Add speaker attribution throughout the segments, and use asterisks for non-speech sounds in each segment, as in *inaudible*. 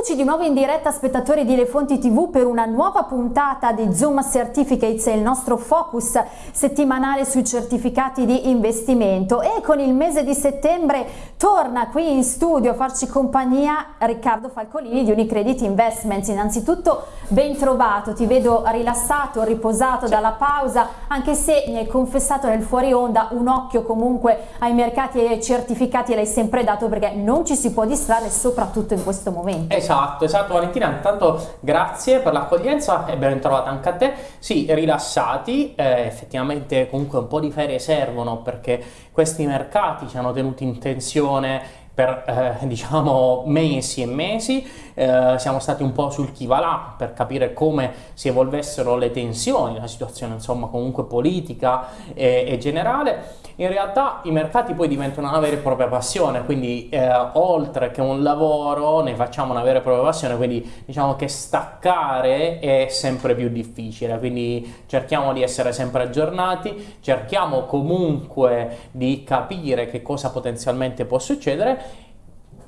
Speaker 1: Eccoci di nuovo in diretta spettatori di Le Fonti TV per una nuova puntata di Zoom Certificates, il nostro focus settimanale sui certificati di investimento e con il mese di settembre torna qui in studio a farci compagnia Riccardo Falcolini di Unicredit Investments. Innanzitutto ben trovato, ti vedo rilassato, riposato dalla pausa, anche se mi hai confessato nel fuori onda un occhio comunque ai mercati e ai certificati l'hai sempre dato perché non ci si può distrarre soprattutto in questo momento.
Speaker 2: Esatto, esatto Valentina, intanto grazie per l'accoglienza e ben trovata anche a te. Sì, rilassati, eh, effettivamente comunque un po' di ferie servono perché questi mercati ci hanno tenuti in tensione per eh, *laughs* diciamo mesi e mesi, eh, siamo stati un po' sul chi va là per capire come si evolvessero le tensioni, la situazione insomma comunque politica e, e generale. In realtà i mercati poi diventano una vera e propria passione, quindi eh, oltre che un lavoro ne facciamo una vera e propria passione, quindi diciamo che staccare è sempre più difficile, quindi cerchiamo di essere sempre aggiornati, cerchiamo comunque di capire che cosa potenzialmente può succedere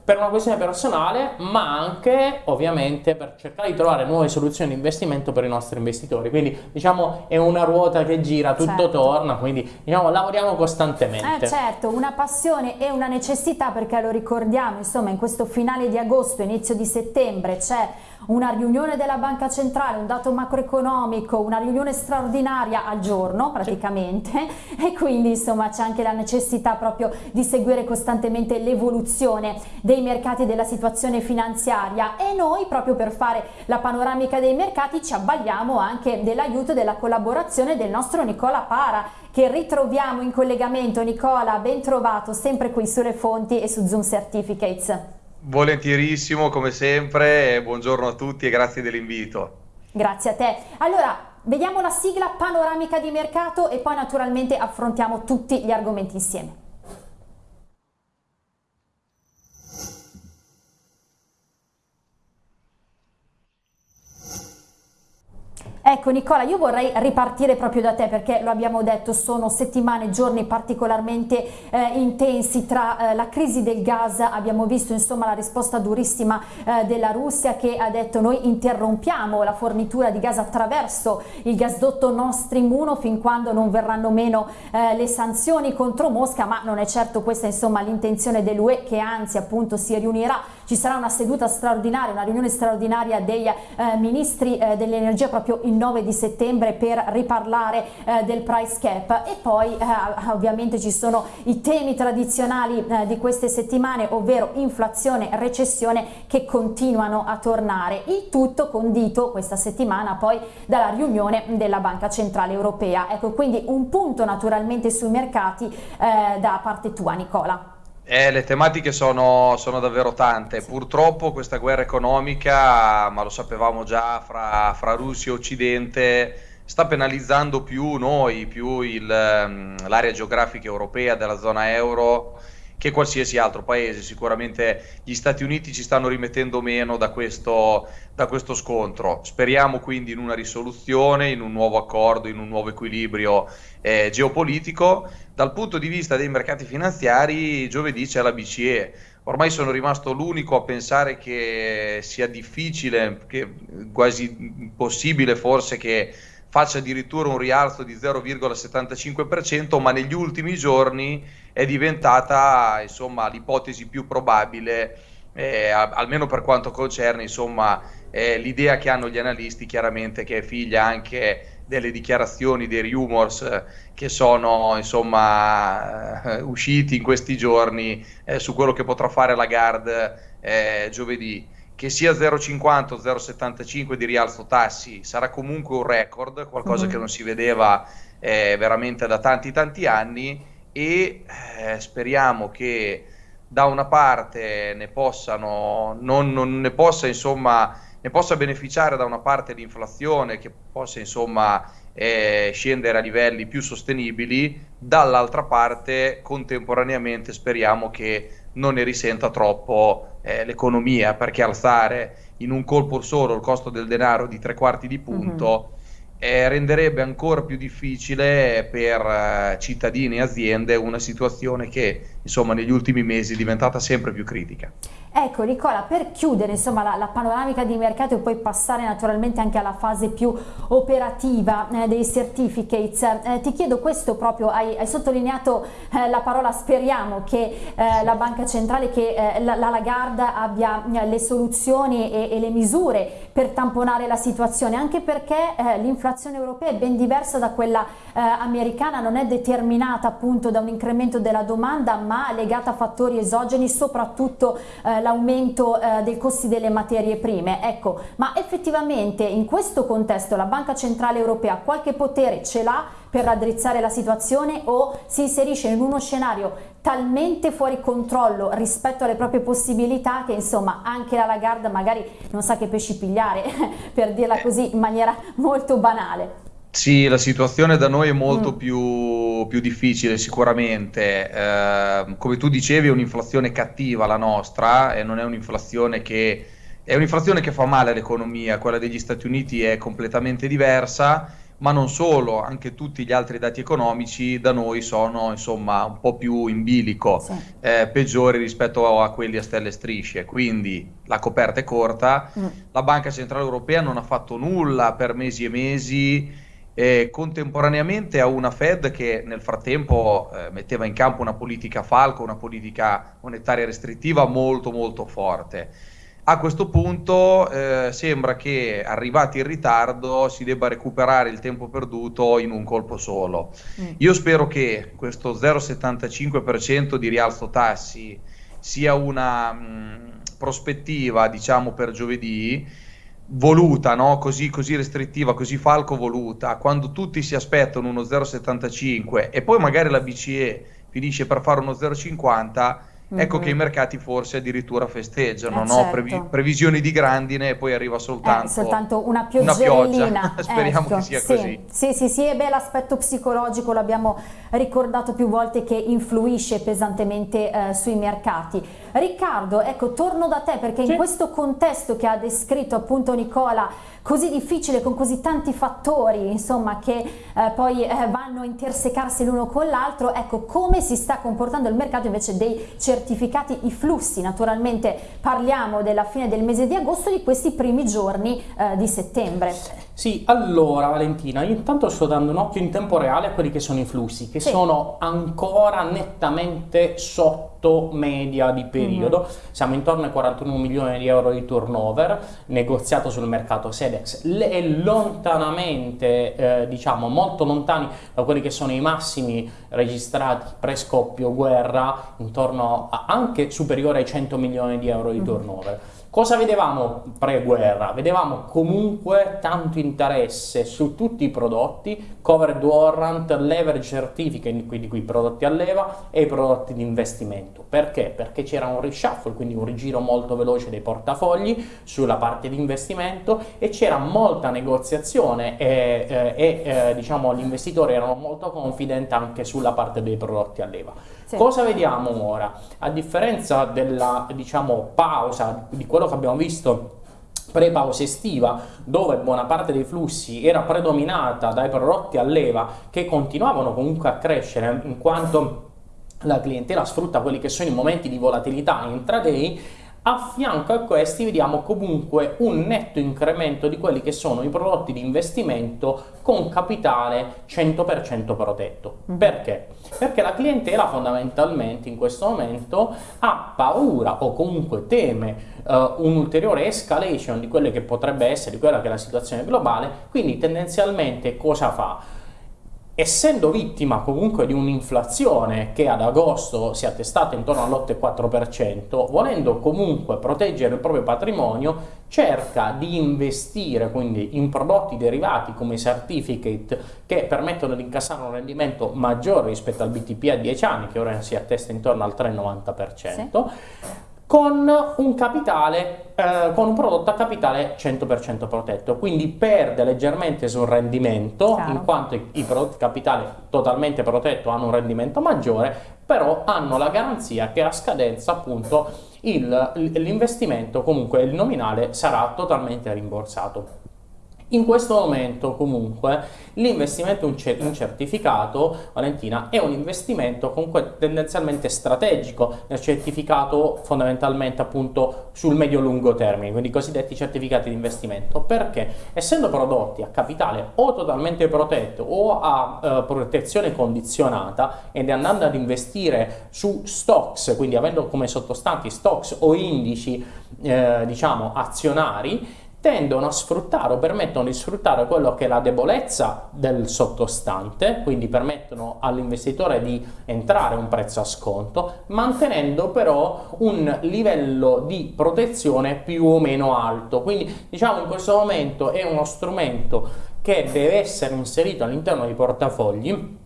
Speaker 2: per una questione personale, ma anche ovviamente per cercare di trovare nuove soluzioni di investimento per i nostri investitori. Quindi diciamo è una ruota che gira, tutto certo. torna, quindi diciamo lavoriamo costantemente.
Speaker 1: Eh certo, una passione e una necessità perché lo ricordiamo, insomma in questo finale di agosto, inizio di settembre c'è una riunione della banca centrale, un dato macroeconomico, una riunione straordinaria al giorno praticamente e quindi insomma c'è anche la necessità proprio di seguire costantemente l'evoluzione dei mercati e della situazione finanziaria e noi proprio per fare la panoramica dei mercati ci avvaliamo anche dell'aiuto e della collaborazione del nostro Nicola Para che ritroviamo in collegamento. Nicola, ben trovato sempre qui sulle fonti e su Zoom Certificates.
Speaker 3: Volentierissimo, come sempre, buongiorno a tutti e grazie dell'invito.
Speaker 1: Grazie a te. Allora, vediamo la sigla panoramica di mercato e poi naturalmente affrontiamo tutti gli argomenti insieme. Ecco Nicola, io vorrei ripartire proprio da te perché lo abbiamo detto, sono settimane, giorni particolarmente eh, intensi tra eh, la crisi del gas, abbiamo visto insomma la risposta durissima eh, della Russia che ha detto noi interrompiamo la fornitura di gas attraverso il gasdotto Nord Stream 1 fin quando non verranno meno eh, le sanzioni contro Mosca, ma non è certo questa insomma l'intenzione dell'UE che anzi appunto si riunirà, ci sarà una seduta straordinaria, una riunione straordinaria dei eh, ministri eh, dell'energia proprio il 9 di settembre per riparlare eh, del price cap. E poi eh, ovviamente ci sono i temi tradizionali eh, di queste settimane ovvero inflazione e recessione che continuano a tornare. Il tutto condito questa settimana poi dalla riunione della Banca Centrale Europea. Ecco quindi un punto naturalmente sui mercati eh, da parte tua Nicola
Speaker 3: eh, le tematiche sono, sono, davvero tante. Purtroppo questa guerra economica, ma lo sapevamo già, fra, fra Russia e Occidente, sta penalizzando più noi, più ehm, l'area geografica europea della zona euro che qualsiasi altro paese. Sicuramente gli Stati Uniti ci stanno rimettendo meno da questo, da questo scontro. Speriamo quindi in una risoluzione, in un nuovo accordo, in un nuovo equilibrio eh, geopolitico. Dal punto di vista dei mercati finanziari, giovedì c'è la BCE. Ormai sono rimasto l'unico a pensare che sia difficile, che quasi impossibile forse che faccia addirittura un rialzo di 0,75%, ma negli ultimi giorni è diventata insomma, l'ipotesi più probabile, eh, almeno per quanto concerne insomma, eh, l'idea che hanno gli analisti, chiaramente che è figlia anche delle dichiarazioni, dei rumors che sono insomma, eh, usciti in questi giorni eh, su quello che potrà fare la Gard eh, giovedì che sia 0,50 o 0,75 di rialzo tassi sarà comunque un record, qualcosa mm-hmm. che non si vedeva eh, veramente da tanti tanti anni e eh, speriamo che da una parte ne possano, non, non ne possa insomma, ne possa beneficiare da una parte l'inflazione che possa insomma eh, scendere a livelli più sostenibili, dall'altra parte contemporaneamente speriamo che non ne risenta troppo eh, l'economia, perché alzare in un colpo solo il costo del denaro di tre quarti di punto mm-hmm. Eh, renderebbe ancora più difficile per eh, cittadini e aziende una situazione che insomma negli ultimi mesi è diventata sempre più critica.
Speaker 1: Ecco Nicola, per chiudere insomma, la, la, panoramica di mercato e poi passare naturalmente anche alla fase più operativa eh, dei certificates, eh, ti chiedo questo proprio, hai, hai sottolineato eh, la parola speriamo che eh, la Banca Centrale, che la, la, Lagarde abbia le soluzioni e, e, le misure per tamponare la situazione, anche perché l'inflazione europea è ben diversa da quella americana, non è determinata appunto da un incremento della domanda ma legata a fattori esogeni, soprattutto l'aumento eh, dei costi delle materie prime. Ecco, ma effettivamente in questo contesto la Banca Centrale Europea qualche potere ce l'ha per raddrizzare la situazione o si inserisce in uno scenario talmente fuori controllo rispetto alle proprie possibilità che insomma anche la Lagarde magari non sa che pesci pigliare *laughs* per dirla così in maniera molto banale.
Speaker 3: Sì, la situazione da noi è molto mm. più, più, difficile sicuramente. Eh, come tu dicevi è un'inflazione cattiva la nostra e non è un'inflazione che, è un'inflazione che fa male all'economia, quella degli Stati Uniti è completamente diversa, ma non solo, anche tutti gli altri dati economici da noi sono insomma un po' più in bilico, sì. eh, peggiori rispetto a quelli a stelle strisce, quindi la coperta è corta, mm. la Banca Centrale Europea non ha fatto nulla per mesi e mesi eh, contemporaneamente a una Fed che nel frattempo eh, metteva in campo una politica falco, una politica monetaria restrittiva molto molto forte. A questo punto eh, sembra che arrivati in ritardo si debba recuperare il tempo perduto in un colpo solo. Mm. Io spero che questo 0,75% di rialzo tassi sia una mh, mm, prospettiva, diciamo, per giovedì voluta, no? così, così, restrittiva, così falco voluta, quando tutti si aspettano uno 0,75 e poi magari la BCE finisce per fare uno 0,50, ecco che i mercati forse addirittura festeggiano, eh, no? Previ- certo. previsioni di grandine e poi arriva soltanto,
Speaker 1: eh, soltanto una, una pioggia. *laughs*
Speaker 3: Speriamo ecco, che sia
Speaker 1: sì.
Speaker 3: così.
Speaker 1: Sì, sì, sì, e beh, l'aspetto psicologico l'abbiamo ricordato più volte che influisce pesantemente eh, sui mercati. Riccardo, ecco, torno da te perché in questo contesto che ha descritto appunto Nicola così difficile con così tanti fattori insomma che eh, poi eh, vanno a intersecarsi l'uno con l'altro ecco come si sta comportando il mercato invece dei certificati i flussi? Naturalmente parliamo della fine del mese di agosto di questi primi giorni eh, di settembre
Speaker 2: sì, allora Valentina, io intanto sto dando un occhio in tempo reale a quelli che sono i flussi, che sì. sono ancora nettamente sotto media di periodo, mm -hmm. siamo intorno ai 41 milioni di euro di turnover negoziato sul mercato Sedex e lontanamente, eh, diciamo, molto lontani da quelli che sono i massimi registrati pre-scoppio guerra, intorno a anche superiore ai 100 milioni di euro di mm -hmm. Cosa vedevamo pre-guerra? Vedevamo comunque tanto interesse su tutti i prodotti, covered warrant, leverage certificate, quindi qui i prodotti a leva e i prodotti di investimento. Perché? Perché c'era un reshuffle, quindi un rigiro molto veloce dei portafogli sulla parte di investimento e c'era molta negoziazione e, e, e eh, diciamo, gli investitori erano molto confident anche sulla parte dei prodotti a leva. Cosa vediamo ora? A differenza della diciamo, pausa di quello che abbiamo visto pre-pausa estiva dove buona parte dei flussi era predominata dai prodotti a leva che continuavano comunque a crescere in quanto la clientela sfrutta quelli che sono i momenti di volatilità intraday a fianco a questi vediamo comunque un netto incremento di quelli che sono i prodotti di investimento con capitale 100% protetto. Mm. Perché? Perché la clientela fondamentalmente in questo momento ha paura o comunque teme uh, un'ulteriore escalation di quelle che potrebbe essere, quella che è la situazione globale, quindi tendenzialmente cosa fa? Essendo vittima comunque di un'inflazione che ad agosto si è attestata intorno all'8,4%, volendo comunque proteggere il proprio patrimonio, cerca di investire quindi in prodotti derivati come i certificate che permettono di incassare un rendimento maggiore rispetto al BTP a 10 anni, che ora si attesta intorno al 3,90%. Sì con un capitale, eh, con un prodotto a capitale 100% protetto, quindi perde leggermente sul rendimento, Chiaro. in quanto i, i prodotti capitale totalmente protetto hanno un rendimento maggiore, però hanno la garanzia che a scadenza appunto l'investimento, comunque il nominale, sarà totalmente rimborsato. In questo momento comunque l'investimento in certificato, Valentina, è un investimento comunque tendenzialmente strategico nel certificato fondamentalmente appunto sul medio-lungo termine, quindi i cosiddetti certificati di investimento, perché? Essendo prodotti a capitale o totalmente protetto o a eh, protezione condizionata ed andando ad investire su stocks, quindi avendo come sottostanti stocks o indici eh, diciamo azionari, tendono a sfruttare o permettono di sfruttare quello che è la debolezza del sottostante, quindi permettono all'investitore di entrare a un prezzo a sconto, mantenendo però un livello di protezione più o meno alto. Quindi diciamo in questo momento è uno strumento che deve essere inserito all'interno dei portafogli,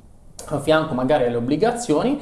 Speaker 2: a fianco magari alle obbligazioni,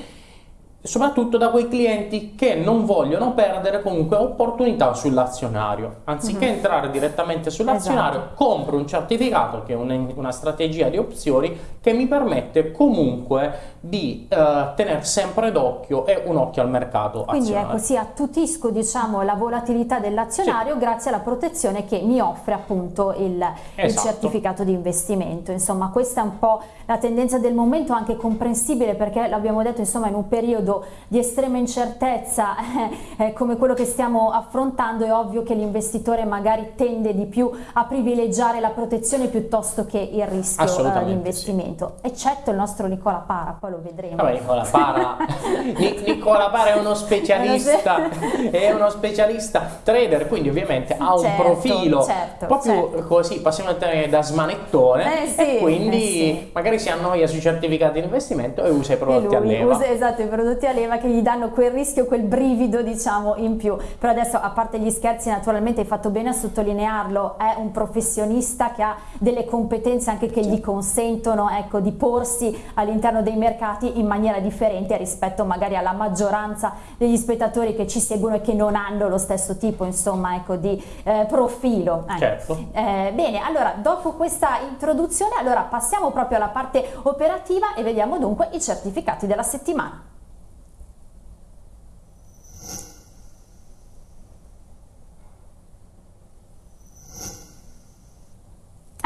Speaker 2: soprattutto da quei clienti che non vogliono perdere comunque opportunità sull'azionario. Anziché mm-hmm. entrare direttamente sull'azionario, esatto. compro un certificato che è una, una, strategia di opzioni che mi permette comunque di eh, tenere sempre d'occhio e un occhio al mercato
Speaker 1: Quindi
Speaker 2: azionario.
Speaker 1: ecco, sì, attutisco diciamo, la volatilità dell'azionario sì. grazie alla protezione che mi offre appunto il, esatto. il certificato di investimento. Insomma, questa è un po' la tendenza del momento, anche comprensibile perché l'abbiamo detto insomma in un periodo di estrema incertezza *laughs* eh, come quello che stiamo affrontando è ovvio che l'investitore magari tende di più a privilegiare la protezione piuttosto che il rischio eh, di investimento, sì. eccetto il nostro Nicola Para, poi lo vedremo.
Speaker 2: Vabbè, Nicola Para, *laughs* Nicola Para è uno specialista, è uno specialista trader, quindi ovviamente ha un certo, profilo
Speaker 1: certo,
Speaker 2: proprio
Speaker 1: certo.
Speaker 2: così, passiamo a tenere da smanettone
Speaker 1: eh sì,
Speaker 2: e quindi
Speaker 1: eh sì.
Speaker 2: magari si annoia sui certificati di investimento e usa i prodotti a leva.
Speaker 1: Usa, esatto, i prodotti prodotti a leva che gli danno quel rischio, quel brivido diciamo in più. Però adesso a parte gli scherzi naturalmente hai fatto bene a sottolinearlo, è un professionista che ha delle competenze anche che gli consentono ecco, di porsi all'interno dei mercati in maniera differente rispetto magari alla maggioranza degli spettatori che ci seguono e che non hanno lo stesso tipo insomma ecco, di eh, profilo.
Speaker 2: Eh. Certo.
Speaker 1: Eh, bene, allora dopo questa introduzione allora passiamo proprio alla parte operativa e vediamo dunque i certificati della settimana.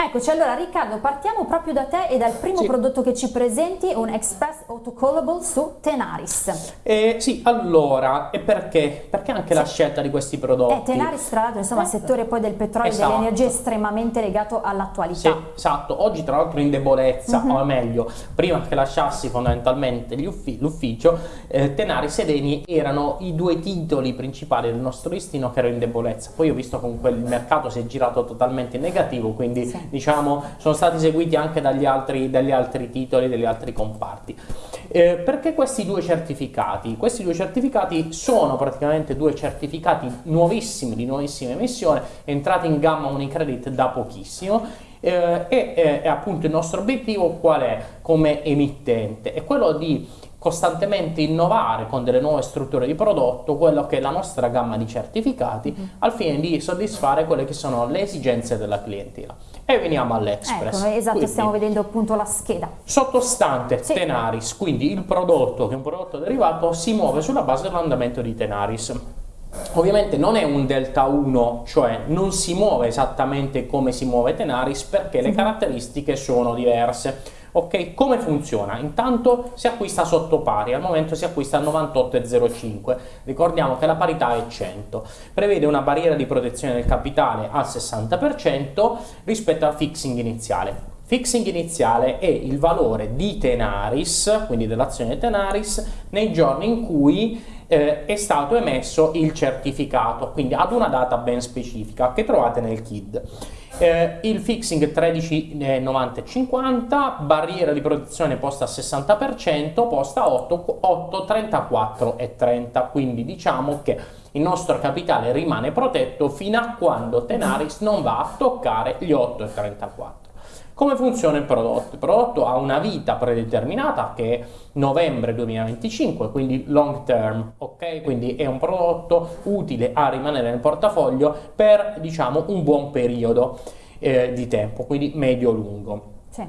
Speaker 1: Eccoci, allora Riccardo, partiamo proprio da te e dal primo sì. prodotto che ci presenti, un Express Autocallable su Tenaris.
Speaker 2: Eh, sì, allora, e perché? Perché anche sì. la scelta di questi prodotti?
Speaker 1: Eh, Tenaris, tra l'altro, insomma, eh. settore poi del petrolio esatto. e dell'energia estremamente legato all'attualità.
Speaker 2: Sì, esatto, oggi tra l'altro in debolezza, mm -hmm. o meglio, prima che lasciassi fondamentalmente l'ufficio, eh, Tenaris ed Eni erano i due titoli principali del nostro listino che erano in debolezza. Poi ho visto comunque il mercato si è girato totalmente in negativo, quindi... Sì diciamo, sono stati seguiti anche dagli altri, dagli altri titoli, dagli altri comparti. Eh, perché questi due certificati? Questi due certificati sono praticamente due certificati nuovissimi, di nuovissima emissione, entrati in gamma Unicredit da pochissimo eh, e eh, appunto il nostro obiettivo qual è come emittente? È quello di costantemente innovare con delle nuove strutture di prodotto quello che è la nostra gamma di certificati mm. al fine di soddisfare quelle che sono le esigenze della clientela. E veniamo all'Express.
Speaker 1: Ecco, esatto, quindi, stiamo vedendo appunto la scheda.
Speaker 2: Sottostante sì. Tenaris, quindi il prodotto che è un prodotto derivato si muove sulla base dell'andamento di Tenaris. Ovviamente non è un delta 1, cioè non si muove esattamente come si muove Tenaris perché le caratteristiche sono diverse. Ok, come funziona? Intanto si acquista sotto pari, al momento si acquista a 98,05, ricordiamo che la parità è 100, prevede una barriera di protezione del capitale al 60% rispetto al fixing iniziale. Fixing iniziale è il valore di Tenaris, quindi dell'azione Tenaris, nei giorni in cui eh, è stato emesso il certificato, quindi ad una data ben specifica che trovate nel KID. Eh, il fixing 13,90,50, barriera di protezione posta a 60%, posta a 8, 8 34 e 30, quindi diciamo che il nostro capitale rimane protetto fino a quando Tenaris non va a toccare gli 8,34. Come funziona il prodotto? Il prodotto ha una vita predeterminata che è novembre 2025, quindi long term, ok? Quindi è un prodotto utile a rimanere nel portafoglio per, diciamo, un buon periodo eh, di tempo, quindi medio-lungo.
Speaker 1: Sì.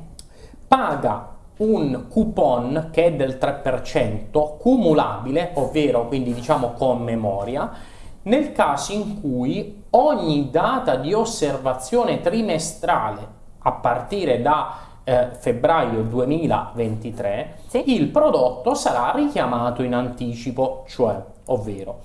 Speaker 2: Paga un coupon che è del 3% cumulabile, ovvero quindi diciamo con memoria, nel caso in cui ogni data di osservazione trimestrale a partire da eh, febbraio 2023 sì. il prodotto sarà richiamato in anticipo, cioè, ovvero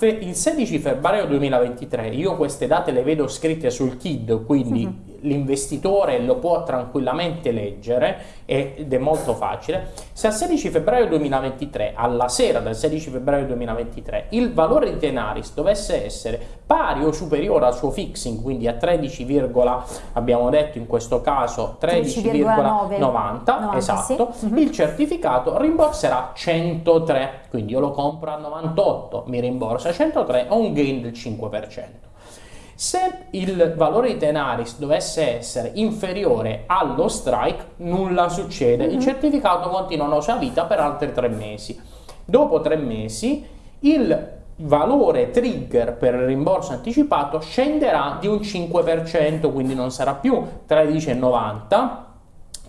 Speaker 2: il 16 febbraio 2023, io queste date le vedo scritte sul KID, quindi uh-huh. L'investitore lo può tranquillamente leggere ed è molto facile. Se al 16 febbraio 2023, alla sera del 16 febbraio 2023, il valore di Tenaris dovesse essere pari o superiore al suo fixing, quindi a 13, abbiamo detto in questo caso 13,90, esatto, sì. uh-huh. il certificato rimborserà 103, quindi io lo compro a 98, mi rimborsa 103, ho un gain del 5%. Se il valore di Tenaris dovesse essere inferiore allo strike, nulla succede, il mhm. certificato continua la sua vita per altri tre mesi. Dopo tre mesi il valore trigger per il rimborso anticipato scenderà di un 5%, quindi non sarà più 13,90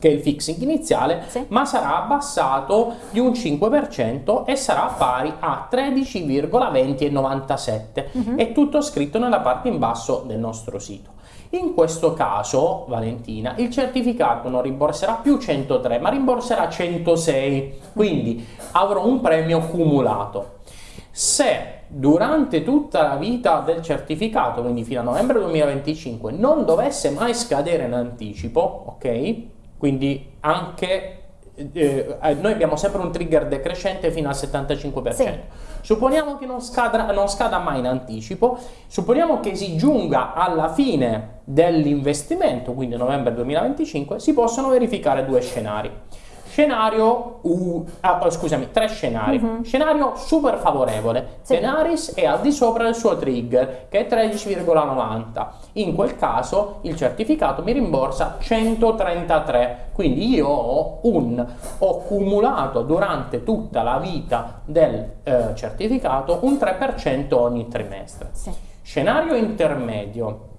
Speaker 2: che è il fixing iniziale, sì. ma sarà abbassato di un 5% e sarà pari a 13,2097. Uh-huh. È tutto scritto nella parte in basso del nostro sito. In questo caso, Valentina, il certificato non rimborserà più 103, ma rimborserà 106, quindi avrò un premio cumulato. Se durante tutta la vita del certificato, quindi fino a novembre 2025, non dovesse mai scadere in anticipo, ok? Quindi anche eh, eh, noi abbiamo sempre un trigger decrescente fino al 75%. Sì. Supponiamo che non scada, non scada mai in anticipo, supponiamo che si giunga alla fine dell'investimento, quindi novembre 2025, si possono verificare due scenari. Scenario, uh, ah, scusami, tre scenari. Uh-huh. Scenario super favorevole. Sì. Tenaris è al di sopra del suo trigger, che è 13,90. In quel caso il certificato mi rimborsa 133. Quindi io ho, un, ho cumulato durante tutta la vita del eh, certificato un 3% ogni trimestre. Sì. Scenario intermedio.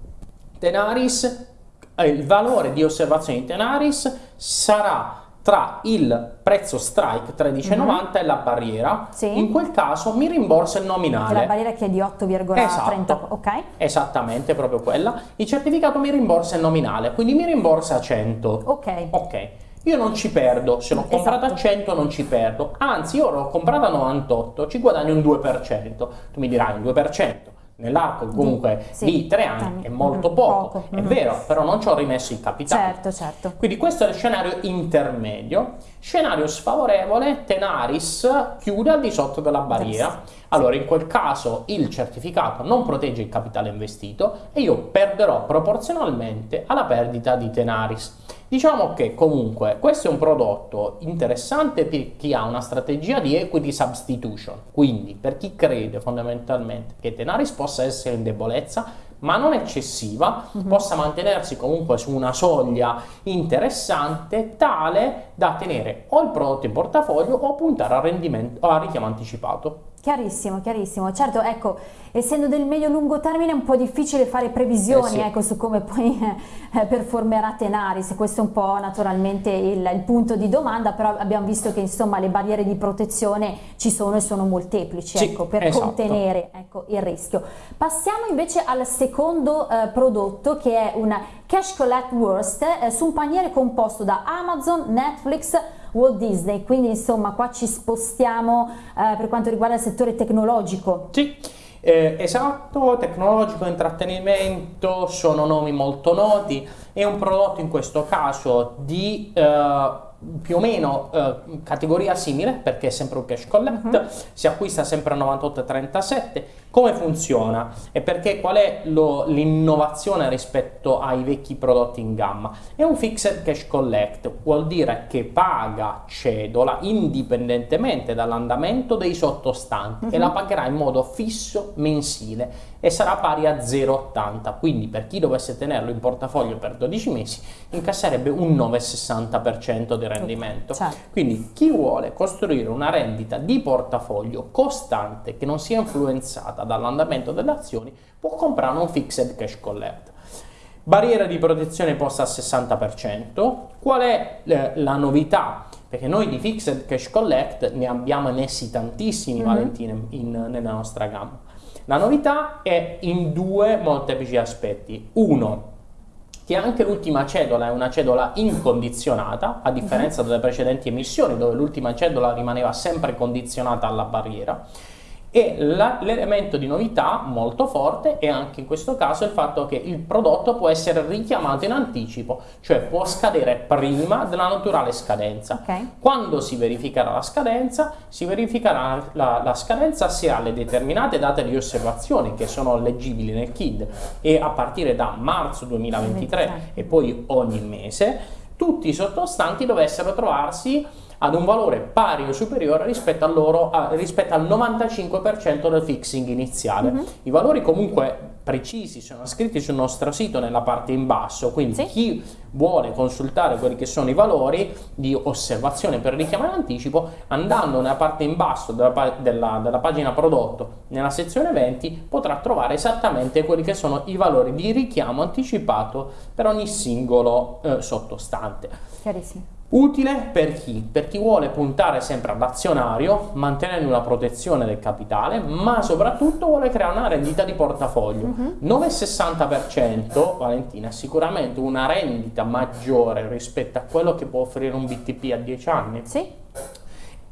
Speaker 2: Tenaris, eh, il valore di osservazione di Tenaris sarà tra il prezzo strike 13,90 mm-hmm. e la barriera, sì. in quel caso mi rimborsa il nominale.
Speaker 1: La barriera che è di 8,30, esatto. ok?
Speaker 2: Esattamente, proprio quella. Il certificato mi rimborsa il nominale, quindi mi rimborsa 100.
Speaker 1: Ok.
Speaker 2: Ok. Io non ci perdo, se l'ho esatto. comprata a 100 non ci perdo, anzi io l'ho comprata a 98, ci guadagno un 2%. Tu mi dirai un 2% nell'arco comunque sì, di tre anni è molto mm, poco, poco. è mm-hmm. vero, però non ci ho rimesso il capitale.
Speaker 1: Certo, certo.
Speaker 2: Quindi questo è il scenario intermedio. Scenario sfavorevole, Tenaris chiude al di sotto della barriera. Allora in quel caso il certificato non protegge il capitale investito e io perderò proporzionalmente alla perdita di Tenaris. Diciamo che comunque questo è un prodotto interessante per chi ha una strategia di equity substitution, quindi per chi crede fondamentalmente che Tenaris possa essere in debolezza, ma non eccessiva, mm-hmm. possa mantenersi comunque su una soglia interessante tale da tenere o il prodotto in portafoglio o puntare al rendimento o al richiamo anticipato.
Speaker 1: Chiarissimo, chiarissimo. Certo, ecco, essendo del medio-lungo termine è un po' difficile fare previsioni eh sì. ecco, su come poi eh, performerà Tenaris, questo è un po' naturalmente il, il, punto di domanda, però abbiamo visto che insomma le barriere di protezione ci sono e sono molteplici sì, ecco, per esatto. contenere ecco, il rischio. Passiamo invece al secondo eh, prodotto che è un Cash Collect Worst eh, su un paniere composto da Amazon, Netflix, Walt Disney, quindi insomma qua ci spostiamo eh, per quanto riguarda il settore tecnologico.
Speaker 2: Sì. Eh, esatto, tecnologico, intrattenimento, sono nomi molto noti, è un prodotto in questo caso di eh, più o meno eh, categoria simile perché è sempre un cash collect, uh-huh. si acquista sempre a 98,37. Come funziona? E perché qual è l'innovazione rispetto ai vecchi prodotti in gamma? È un fixed cash collect, vuol dire che paga cedola indipendentemente dall'andamento dei sottostanti uh-huh. e la pagherà in modo fisso mensile e sarà pari a 0,80. Quindi per chi dovesse tenerlo in portafoglio per 12 mesi incasserebbe un 9,60% di rendimento. Certo. Quindi chi vuole costruire una rendita di portafoglio costante che non sia influenzata dall'andamento delle azioni può comprare un fixed cash collect. Barriera di protezione posta al 60%. Qual è eh, la novità? Perché noi di fixed cash collect ne abbiamo emessi tantissimi, mm-hmm. Valentina, in, nella nostra gamma. La novità è in due molteplici aspetti. Uno, che anche l'ultima cedola è una cedola incondizionata, a differenza mhm. delle precedenti emissioni dove l'ultima cedola rimaneva sempre condizionata alla barriera. E l'elemento di novità molto forte è anche in questo caso il fatto che il prodotto può essere richiamato in anticipo, cioè può scadere prima della naturale scadenza. Okay. Quando si verificherà la scadenza, si verificherà la, la, scadenza se ha le determinate date di osservazione che sono leggibili nel KID e a partire da marzo 2023 e poi ogni mese, tutti i sottostanti dovessero trovarsi ad un valore pari o superiore rispetto, loro, a, rispetto al 95% del fixing iniziale. Mm -hmm. I valori comunque precisi sono scritti sul nostro sito nella parte in basso, quindi sì. chi vuole consultare quelli che sono i valori di osservazione per richiamare anticipo, andando nella parte in basso della, della, della pagina prodotto, nella sezione eventi, potrà trovare esattamente quelli che sono i valori di richiamo anticipato per ogni singolo eh, sottostante.
Speaker 1: Chiarissimo.
Speaker 2: Utile per chi? Per chi vuole puntare sempre all'azionario, mantenendo una protezione del capitale, ma soprattutto vuole creare una rendita di portafoglio. Uh-huh. 9,60% Valentina è sicuramente una rendita maggiore rispetto a quello che può offrire un BTP a 10 anni.
Speaker 1: Sì.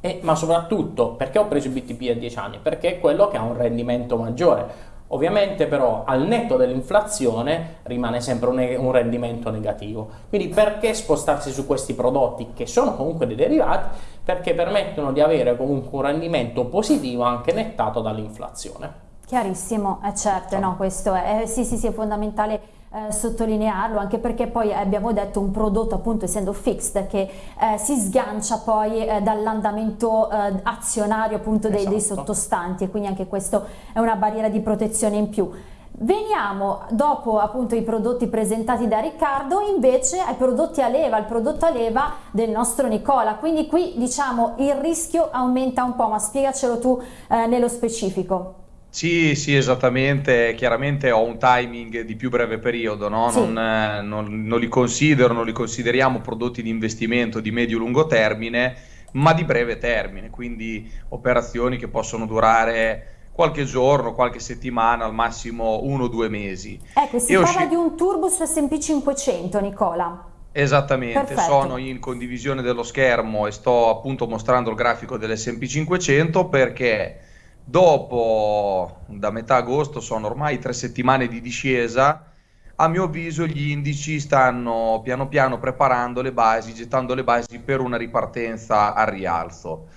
Speaker 2: E, ma soprattutto perché ho preso il BTP a 10 anni? Perché è quello che ha un rendimento maggiore. Ovviamente però al netto dell'inflazione rimane sempre un, un, rendimento negativo. Quindi perché spostarsi su questi prodotti che sono comunque dei derivati? Perché permettono di avere comunque un rendimento positivo anche nettato dall'inflazione.
Speaker 1: Chiarissimo, è certo, no, questo è, sì, sì, sì, è fondamentale eh, sottolinearlo anche perché poi abbiamo detto un prodotto appunto essendo fixed che eh, si sgancia poi eh, dall'andamento eh, azionario appunto dei, esatto. dei sottostanti e quindi anche questo è una barriera di protezione in più. Veniamo dopo appunto i prodotti presentati da Riccardo invece ai prodotti a leva, al prodotto a leva del nostro Nicola, quindi qui diciamo il rischio aumenta un po' ma spiegacelo tu eh, nello specifico.
Speaker 3: Sì, sì, esattamente. Chiaramente ho un timing di più breve periodo, no? Sì. non, eh, non, non li considero, non li consideriamo prodotti di investimento di medio-lungo termine, ma di breve termine, quindi operazioni che possono durare qualche giorno, qualche settimana, al massimo uno o due mesi.
Speaker 1: Ecco, si e parla di un turbo su S&P 500, Nicola.
Speaker 3: Esattamente, Perfetto. sono in condivisione dello schermo e sto appunto mostrando il grafico dell'S&P 500 perché Dopo, da metà agosto, sono ormai tre settimane di discesa. A mio avviso, gli indici stanno piano piano preparando le basi, gettando le basi per una ripartenza al rialzo.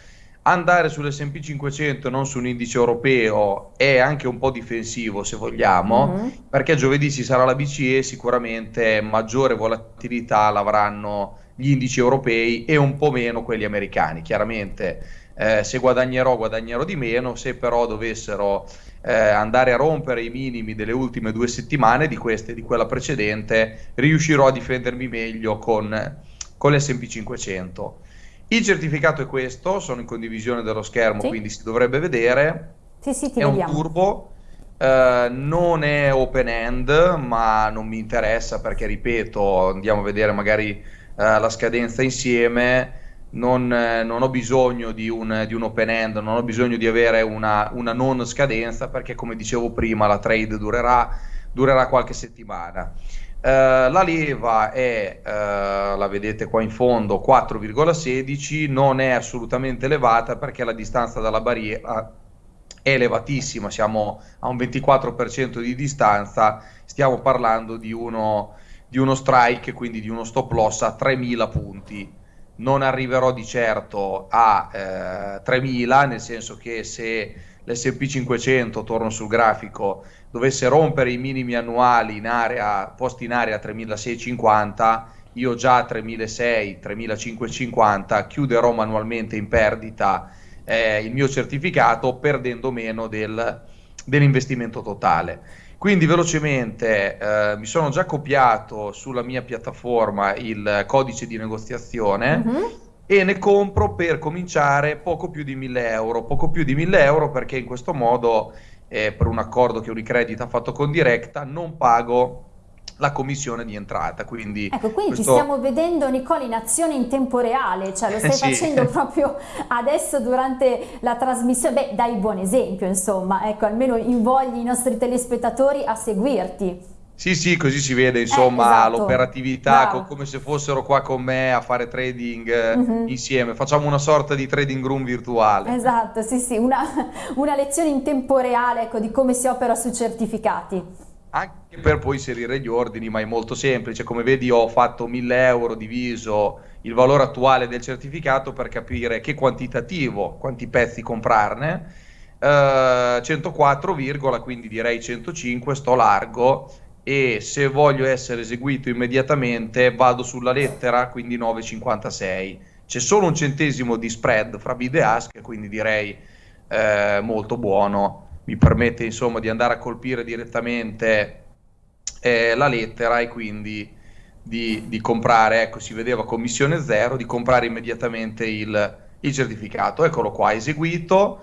Speaker 3: Andare sull'SP 500 e non su un indice europeo è anche un po' difensivo, se vogliamo, mm-hmm. perché giovedì ci sarà la BCE, sicuramente maggiore volatilità l'avranno gli indici europei e un po' meno quelli americani. Chiaramente eh, se guadagnerò guadagnerò di meno, se però dovessero eh, andare a rompere i minimi delle ultime due settimane di queste e di quella precedente, riuscirò a difendermi meglio con, con l'SP 500. Il certificato è questo, sono in condivisione dello schermo, sì. quindi si dovrebbe vedere.
Speaker 1: Sì, sì,
Speaker 3: è
Speaker 1: vediamo.
Speaker 3: un turbo. Uh, non è open end, ma non mi interessa perché, ripeto, andiamo a vedere magari uh, la scadenza insieme non, non, ho bisogno di un, di un, open end, non ho bisogno di avere una, una, non scadenza perché come dicevo prima la trade durerà, durerà qualche settimana. Uh, la leva è, uh, la vedete qua in fondo, 4,16, non è assolutamente elevata perché la distanza dalla barriera è elevatissima, siamo a un 24% di distanza, stiamo parlando di uno, di uno strike, quindi di uno stop loss a 3000 punti non arriverò di certo a eh, 3000, nel senso che se l'SP 500, torno sul grafico, dovesse rompere i minimi annuali in area, posti in area 3650, io già a 3600, 3550 chiuderò manualmente in perdita eh, il mio certificato perdendo meno del, dell'investimento totale. Quindi velocemente eh, mi sono già copiato sulla mia piattaforma il codice di negoziazione uh-huh. e ne compro per cominciare poco più di 1000 euro. Poco più di 1000 euro perché in questo modo, eh, per un accordo che Unicredit ha fatto con Directa, non pago la commissione di entrata. Quindi,
Speaker 1: ecco, quindi questo... ti stiamo vedendo Nicola in azione in tempo reale, cioè lo *laughs* stai sì. facendo proprio adesso durante la trasmissione, beh dai buon esempio insomma, ecco almeno invogli i nostri telespettatori a seguirti.
Speaker 3: Sì, sì, così si vede insomma eh, esatto. l'operatività, co- come se fossero qua con me a fare trading mm-hmm. insieme. Facciamo una sorta di trading room virtuale.
Speaker 1: Esatto, sì, sì, una, *laughs* una lezione in tempo reale ecco, di come si opera sui certificati
Speaker 3: anche per poi inserire gli ordini, ma è molto semplice. Come vedi, ho fatto 1000 euro diviso il valore attuale del certificato per capire che quantitativo, quanti pezzi comprarne. Uh, 104, quindi direi 105, sto largo e se voglio essere eseguito immediatamente vado sulla lettera, quindi 9,56. C'è solo un centesimo di spread fra bid e ask, quindi direi eh, molto buono mi permette insomma di andare a colpire direttamente eh, la lettera e quindi di, di, comprare, ecco si vedeva commissione zero, di comprare immediatamente il, il certificato. Eccolo qua, eseguito.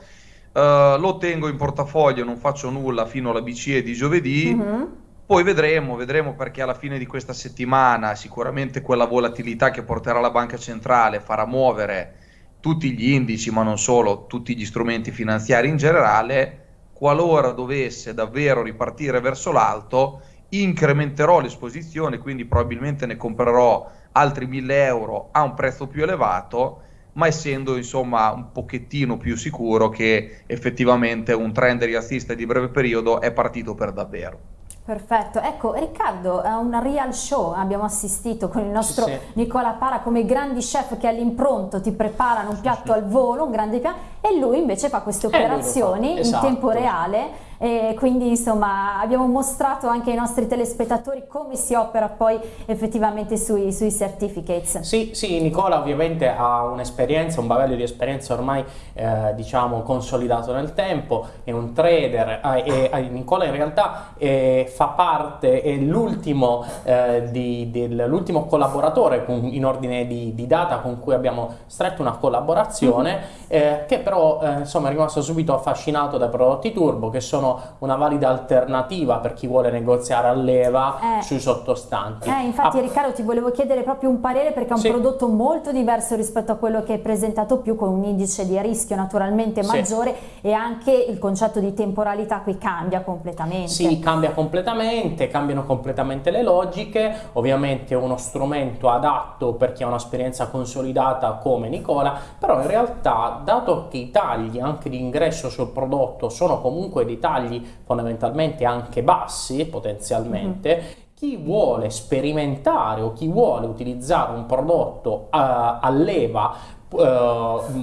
Speaker 3: Uh, lo tengo in portafoglio, non faccio nulla fino alla BCE di giovedì. Mm-hmm. Poi vedremo, vedremo perché alla fine di questa settimana sicuramente quella volatilità che porterà la banca centrale farà muovere tutti gli indici, ma non solo, tutti gli strumenti finanziari in generale qualora dovesse davvero ripartire verso l'alto, incrementerò l'esposizione, quindi probabilmente ne comprerò altri 1000 euro a un prezzo più elevato, ma essendo insomma un pochettino più sicuro che effettivamente un trend rialzista di breve periodo è partito per davvero.
Speaker 1: Perfetto, ecco Riccardo, a una real show abbiamo assistito con il nostro sì, sì. Nicola Para come grandi chef che all'impronto ti preparano un piatto sì, al volo, un grande piatto e lui invece fa queste operazioni esatto. in tempo reale e quindi insomma abbiamo mostrato anche ai nostri telespettatori come si opera poi effettivamente sui, sui certificates.
Speaker 2: Sì, sì, Nicola ovviamente ha un'esperienza, un bagaglio di esperienza ormai eh, diciamo consolidato nel tempo, è un trader eh, e, e Nicola in realtà eh, fa parte, è l'ultimo eh, collaboratore con, in ordine di, di, data con cui abbiamo stretto una collaborazione mm-hmm. che però eh, insomma è rimasto subito affascinato dai prodotti turbo che sono una valida alternativa per chi vuole negoziare a leva eh. sui sottostanti.
Speaker 1: Eh, infatti ah. Riccardo ti volevo chiedere proprio un parere perché è un sì. prodotto molto diverso rispetto a quello che hai presentato più con un indice di rischio naturalmente maggiore sì. e anche il concetto di temporalità qui cambia completamente.
Speaker 2: Sì, cambia completamente, cambiano completamente le logiche, ovviamente è uno strumento adatto per chi ha un'esperienza consolidata come Nicola, però in realtà dato che i tagli anche di ingresso sul prodotto sono comunque dei tagli tagli fondamentalmente anche bassi potenzialmente, mm-hmm chi vuole sperimentare o chi vuole utilizzare un prodotto a, a leva Uh,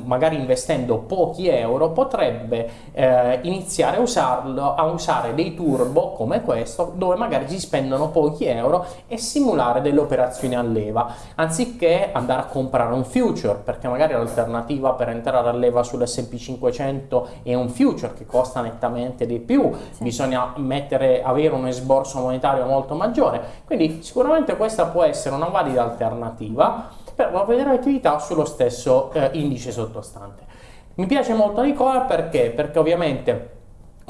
Speaker 2: magari investendo pochi euro potrebbe uh, iniziare a, usarlo, a usare dei turbo come questo dove magari si spendono pochi euro e simulare delle operazioni a leva anziché andare a comprare un future perché magari l'alternativa per entrare a leva sull'S&P 500 è un future che costa nettamente di più. Sì. bisogna mettere, avere un esborso monetario molto maggiore. Quindi sicuramente questa può essere una valida alternativa per la attività sullo stesso eh, indice sottostante. Mi piace molto Nicola perché? Perché ovviamente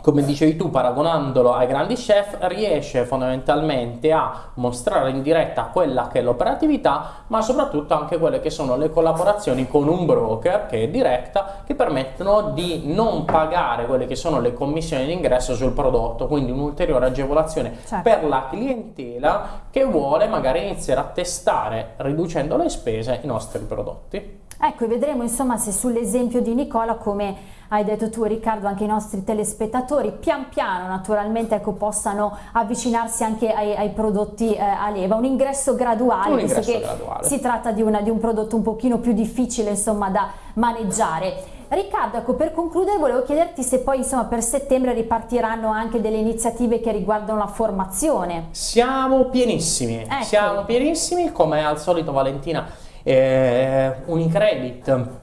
Speaker 2: come dicevi tu, paragonandolo ai grandi chef, riesce fondamentalmente a mostrare in diretta quella che è l'operatività, ma soprattutto anche quelle che sono le collaborazioni con un broker che è diretta, che permettono di non pagare quelle che sono le commissioni d'ingresso sul prodotto, quindi un'ulteriore agevolazione certo. per la clientela che vuole magari iniziare a testare, riducendo le spese, i nostri prodotti.
Speaker 1: Ecco, vedremo insomma se sull'esempio di Nicola come hai detto tu Riccardo anche i nostri telespettatori pian piano naturalmente ecco, possano avvicinarsi anche ai, ai prodotti eh, a leva un ingresso graduale
Speaker 2: un ingresso che graduale.
Speaker 1: si tratta di, una, di un prodotto un pochino più difficile insomma da maneggiare Riccardo, ecco, per concludere volevo chiederti se poi insomma, per settembre ripartiranno anche delle iniziative che riguardano la formazione.
Speaker 2: Siamo pienissimi, ecco. siamo pienissimi, come al solito Valentina, eh, Unicredit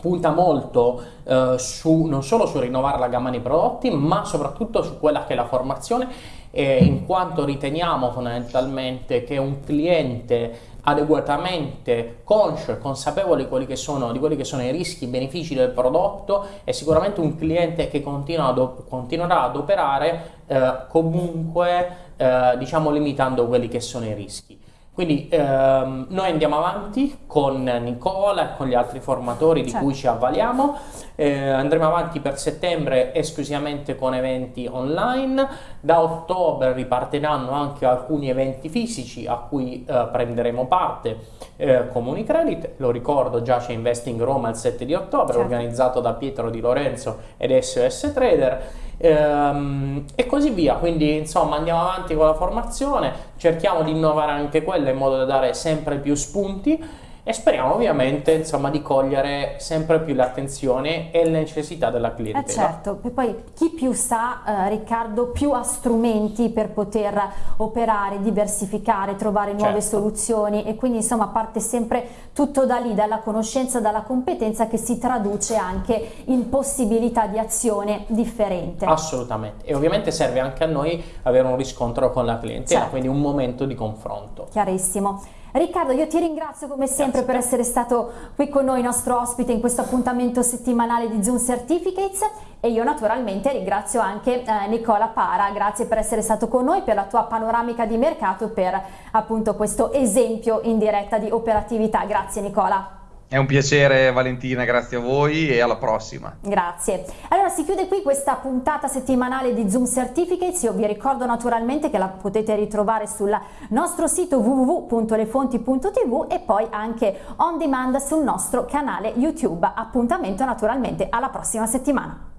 Speaker 2: punta molto eh, su, non solo su rinnovare la gamma di prodotti, ma soprattutto su quella che è la formazione, eh, in quanto riteniamo fondamentalmente che un cliente adeguatamente conscio e consapevole di quelli, che sono, quelli che sono i rischi e i benefici del prodotto è sicuramente un cliente che continua ad, continuerà ad operare eh, comunque eh, diciamo limitando quelli che sono i rischi. Quindi ehm, noi andiamo avanti con Nicola e con gli altri formatori di certo. cui ci avvaliamo, eh, andremo avanti per settembre esclusivamente con eventi online, da ottobre ripartiranno anche alcuni eventi fisici a cui eh, prenderemo parte eh, come Unicredit, lo ricordo già c'è Investing Roma il 7 di ottobre certo. organizzato da Pietro Di Lorenzo ed SOS Trader ehm, e così via. Quindi insomma andiamo avanti con la formazione, cerchiamo di innovare anche quella in modo da dare sempre più spunti e speriamo ovviamente insomma, di cogliere sempre più l'attenzione e le necessità della clientela.
Speaker 1: Eh certo, e poi chi più sa eh, Riccardo più ha strumenti per poter operare, diversificare, trovare nuove certo. soluzioni e quindi insomma parte sempre tutto da lì, dalla conoscenza, dalla competenza che si traduce anche in possibilità di azione differente.
Speaker 2: Assolutamente e ovviamente serve anche a noi avere un riscontro con la clientela, certo. quindi un momento di confronto.
Speaker 1: Chiarissimo. Riccardo, io ti ringrazio come sempre Grazie. per essere stato qui con noi, nostro ospite in questo appuntamento settimanale di Zoom Certificates e io naturalmente ringrazio anche eh, Nicola Para, grazie per essere stato con noi, per la tua panoramica di mercato, per appunto questo esempio in diretta di operatività. Grazie Nicola.
Speaker 3: È un piacere Valentina, grazie a voi e alla prossima.
Speaker 1: Grazie. Allora si chiude qui questa puntata settimanale di Zoom Certificates, io vi ricordo naturalmente che la potete ritrovare sul nostro sito www.lefonti.tv e poi anche on demand sul nostro canale YouTube. Appuntamento naturalmente alla prossima settimana.